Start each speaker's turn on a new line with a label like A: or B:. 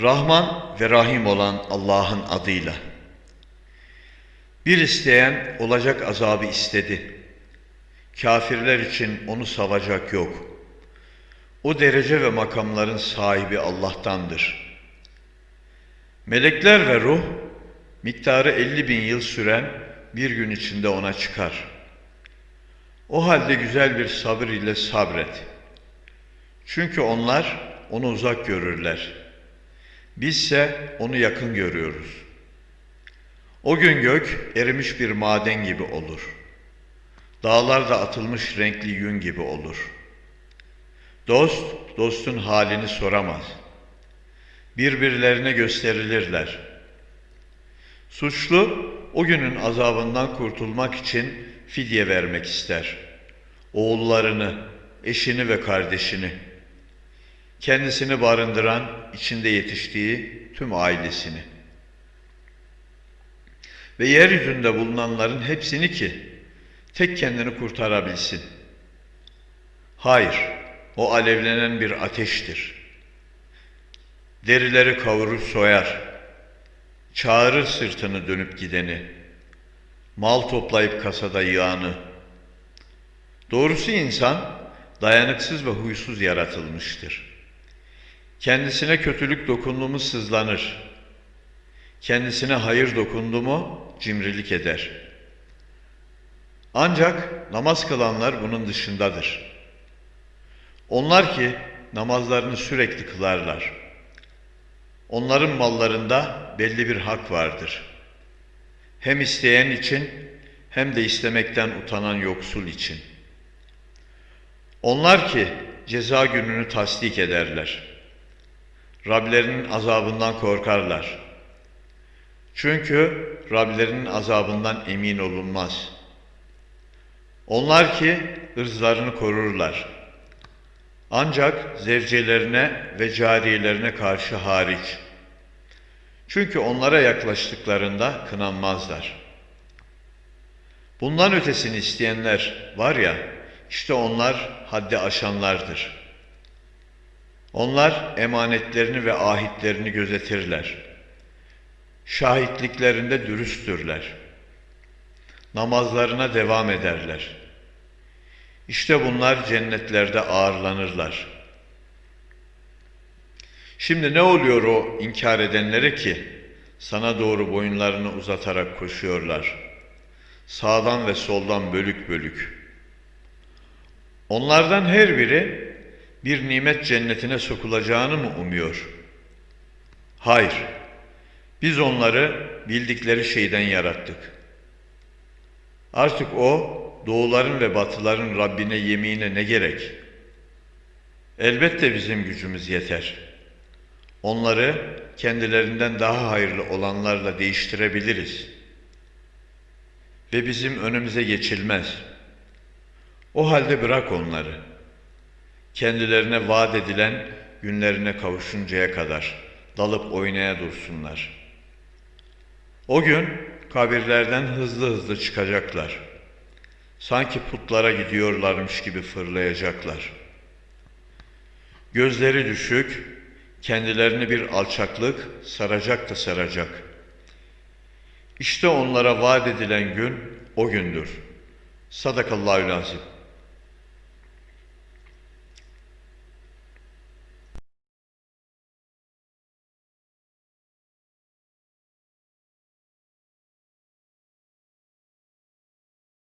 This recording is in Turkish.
A: Rahman ve Rahim olan Allah'ın adıyla. Bir isteyen olacak azabı istedi. Kafirler için onu savacak yok. O derece ve makamların sahibi Allah'tandır. Melekler ve ruh, miktarı 50 bin yıl süren bir gün içinde ona çıkar. O halde güzel bir sabır ile sabret. Çünkü onlar onu uzak görürler. Bizse onu yakın görüyoruz. O gün gök erimiş bir maden gibi olur. Dağlar da atılmış renkli yün gibi olur. Dost, dostun halini soramaz. Birbirlerine gösterilirler. Suçlu, o günün azabından kurtulmak için fidye vermek ister. Oğullarını, eşini ve kardeşini, kendisini barındıran, içinde yetiştiği tüm ailesini ve yeryüzünde bulunanların hepsini ki tek kendini kurtarabilsin. Hayır, o alevlenen bir ateştir. Derileri kavurur soyar, çağırır sırtını dönüp gideni, mal toplayıp kasada yığanı. Doğrusu insan dayanıksız ve huysuz yaratılmıştır. Kendisine kötülük dokundu mu sızlanır. Kendisine hayır dokundu mu cimrilik eder. Ancak namaz kılanlar bunun dışındadır. Onlar ki namazlarını sürekli kılarlar. Onların mallarında belli bir hak vardır. Hem isteyen için hem de istemekten utanan yoksul için. Onlar ki ceza gününü tasdik ederler. Rablerinin azabından korkarlar. Çünkü Rablerinin azabından emin olunmaz. Onlar ki ırzlarını korurlar. Ancak zevcelerine ve cariyelerine karşı hariç. Çünkü onlara yaklaştıklarında kınanmazlar. Bundan ötesini isteyenler var ya, işte onlar haddi aşanlardır. Onlar emanetlerini ve ahitlerini gözetirler. Şahitliklerinde dürüsttürler. Namazlarına devam ederler. İşte bunlar cennetlerde ağırlanırlar. Şimdi ne oluyor o inkar edenlere ki sana doğru boyunlarını uzatarak koşuyorlar. Sağdan ve soldan bölük bölük. Onlardan her biri bir nimet cennetine sokulacağını mı umuyor? Hayır. Biz onları bildikleri şeyden yarattık. Artık o doğuların ve batıların Rabbine yemine ne gerek? Elbette bizim gücümüz yeter. Onları kendilerinden daha hayırlı olanlarla değiştirebiliriz. Ve bizim önümüze geçilmez. O halde bırak onları. Kendilerine vaat edilen günlerine kavuşuncaya kadar dalıp oynaya dursunlar. O gün kabirlerden hızlı hızlı çıkacaklar. Sanki putlara gidiyorlarmış gibi fırlayacaklar. Gözleri düşük, kendilerini bir alçaklık saracak da saracak. İşte onlara vaat edilen gün o gündür. Sadakallahü lazim.